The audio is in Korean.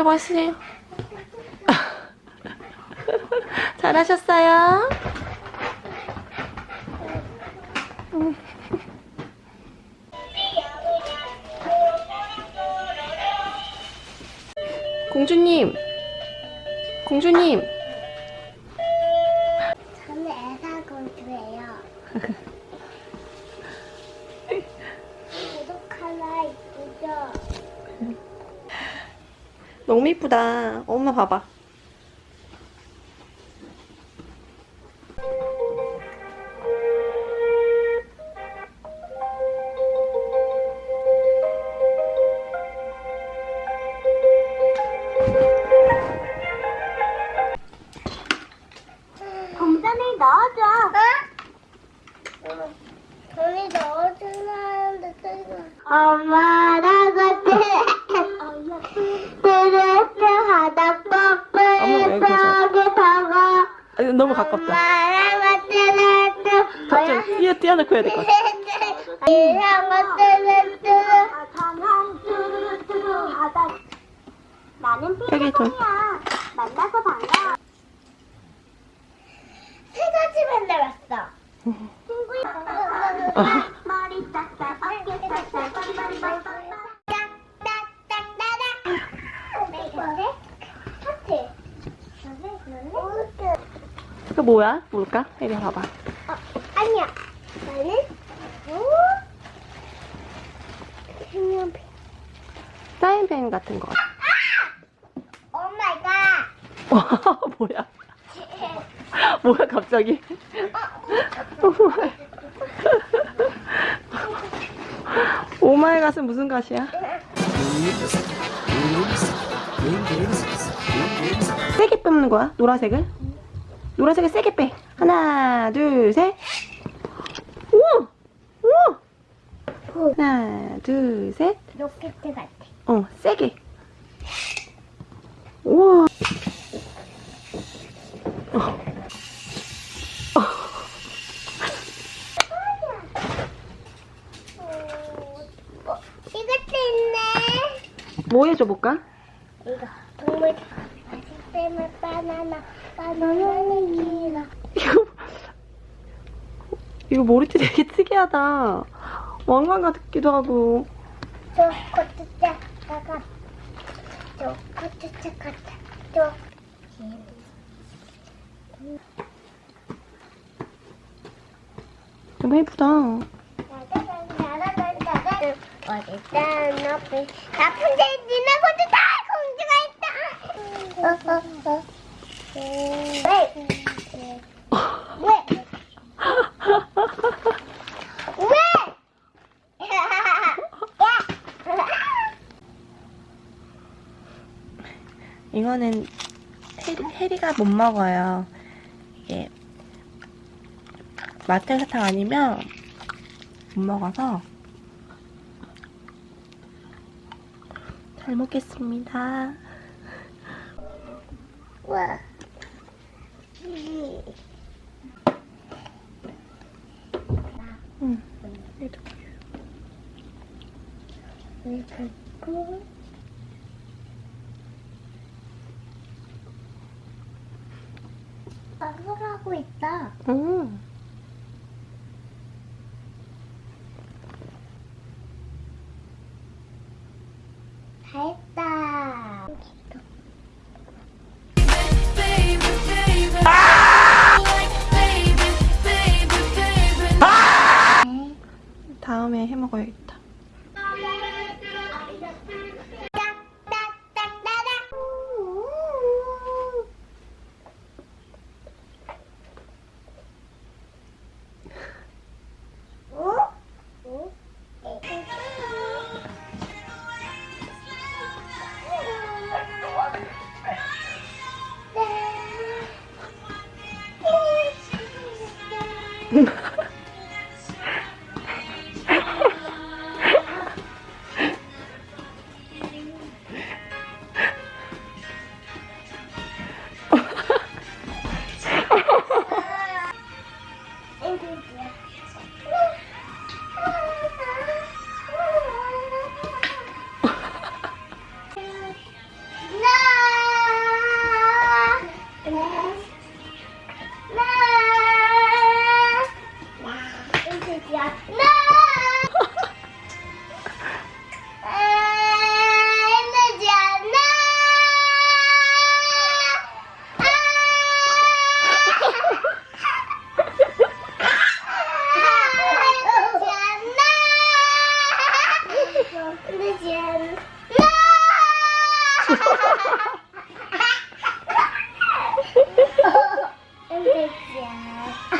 빨리 마시세요. 잘하셨어요. 음. 공주님, 공주님. 저는 애사공주예요. 너무 이쁘다. 엄마 봐봐. 동전에 넣어줘. 응? 돈이 넣어주려는데 엄마 박아 아, 이거 너무 가깝다. 갑자기 뛰어, 뛰어놓고 해야 될 것 같아. 나는 여기 돈. 만나서 반가워 세 가지 만나봤어 친구야 머리 싹싹 어깨 싹싹 빡빡빡빡 딱딱딱따닥 하트 이거 뭐야? 뭘까? 혜리 봐봐. 어, 아니야 나는 어? 색연필 사인펜 같은 거. Oh my God 뭐야? 뭐야 갑자기? 오마이갓은 무슨 갓이야? 세게 뽑는 거야? 노란색을? 노란색을 세게 빼. 하나, 둘, 셋. 우와! 우와! 하나, 둘, 셋. 로켓 같아 어, 세게. 우와. 어, 이것도 있네 뭐 해줘볼까? 이거 동물 아식템을 바나나 바나나는 길어 이거, 이거 머리띠 되게 특이하다. 왕관 같기도 하고. 저 코트짝 같아 저 코트짝 같아 저 너무 예쁘다. 어딨다 높이 나쁜 데 니네 다 공주가 있다 어, 어, 어. 왜? 왜? 왜? 이거는 해리, 해리가 못 먹어요. 이게 마텔 사탕 아니면 못 먹어서 잘 먹겠습니다. 와. 응. 왜 그거? 방송하고 있다. 응. 다 했다. 다 Yeah.